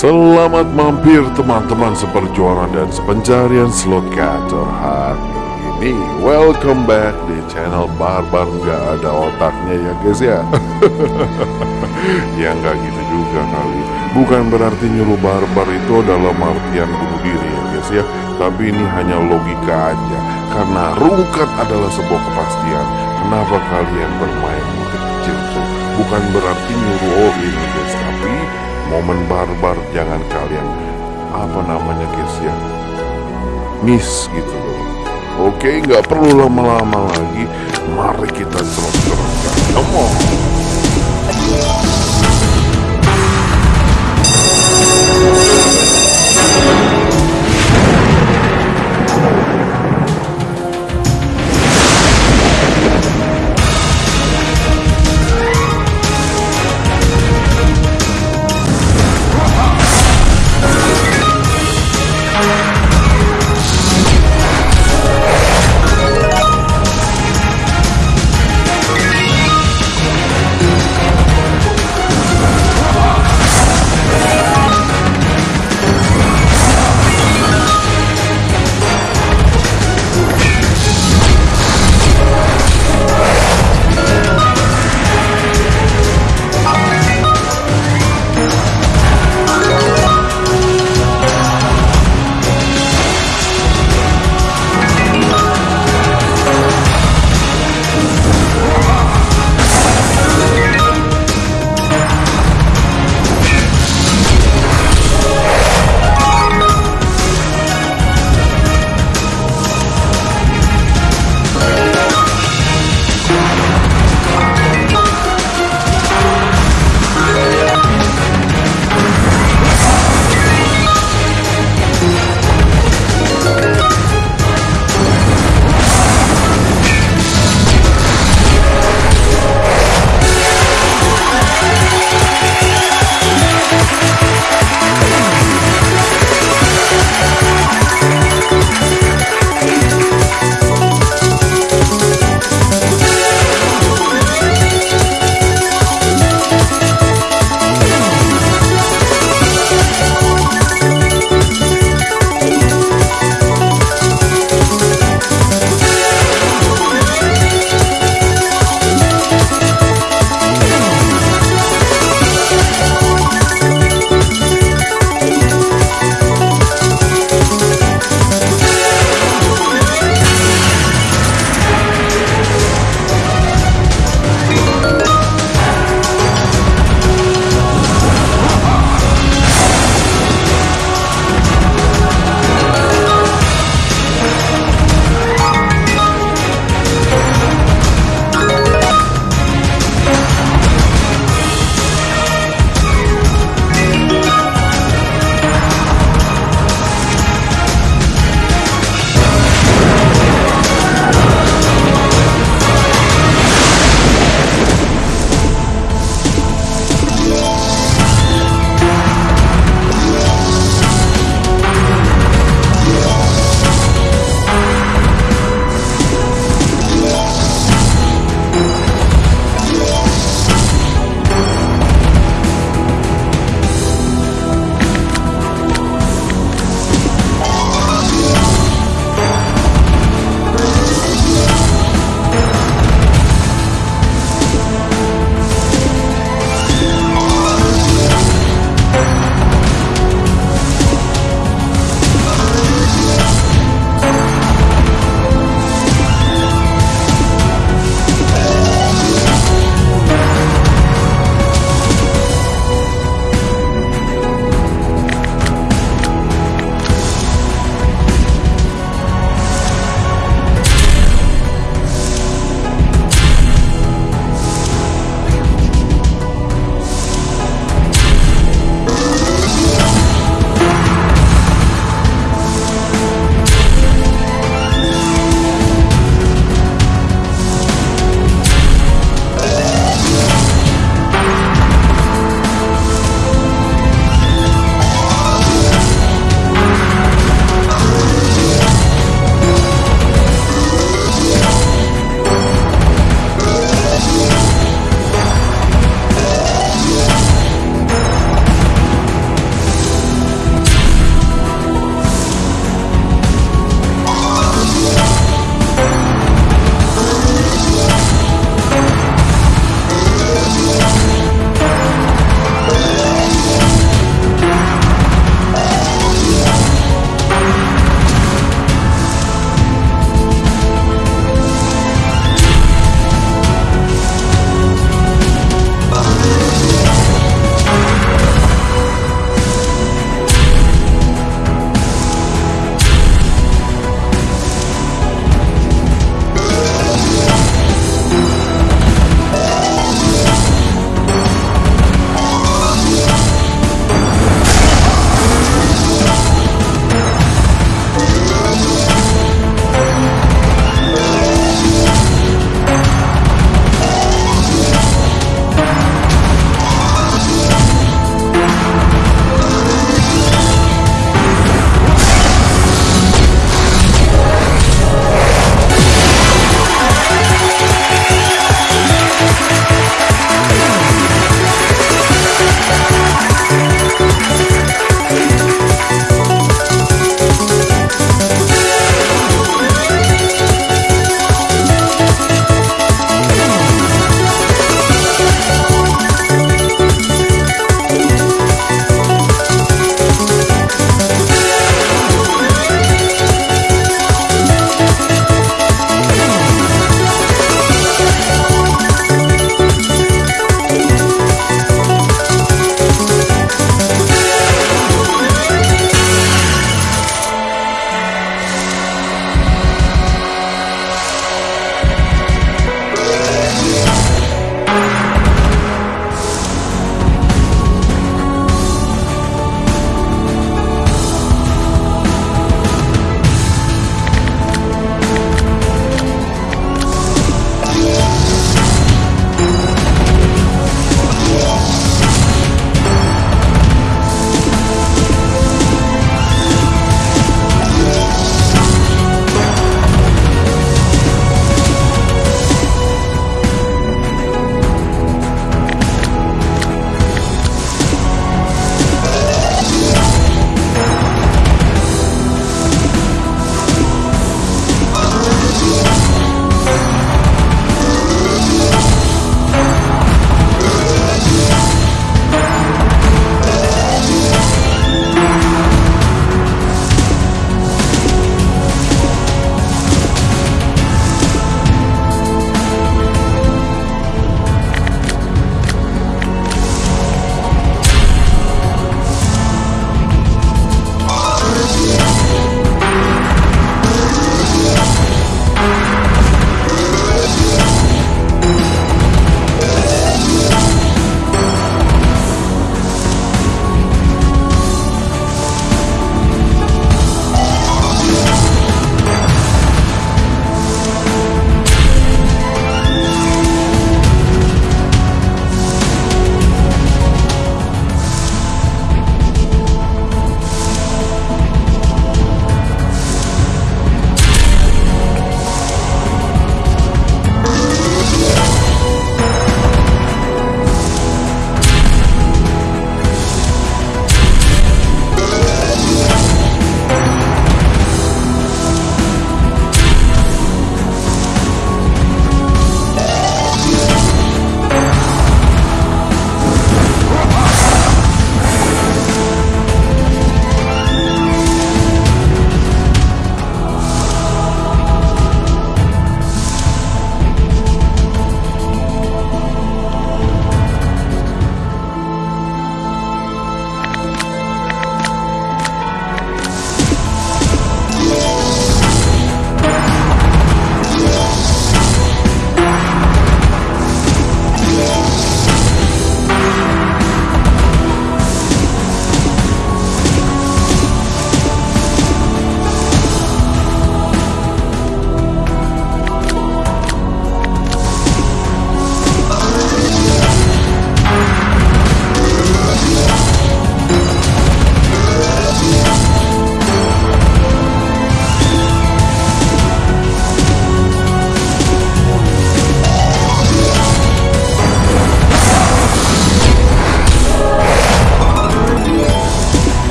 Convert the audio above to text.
Selamat mampir teman-teman seperjuangan dan sepencarian slogator hari ini. Welcome back di channel Barbar. Nggak ada otaknya ya guys ya? Ya nggak gitu juga kali. Bukan berarti nyuruh barbar itu adalah artian bunuh diri ya guys ya? Tapi ini hanya logika aja. Karena rungkat adalah sebuah kepastian. Kenapa kalian bermain kecil tuh Bukan berarti nyuruh all in guys momen barbar jangan kalian apa namanya guys ya? Miss gitu loh. Oke nggak perlu lama-lama lagi. Mari kita terus-terusan come.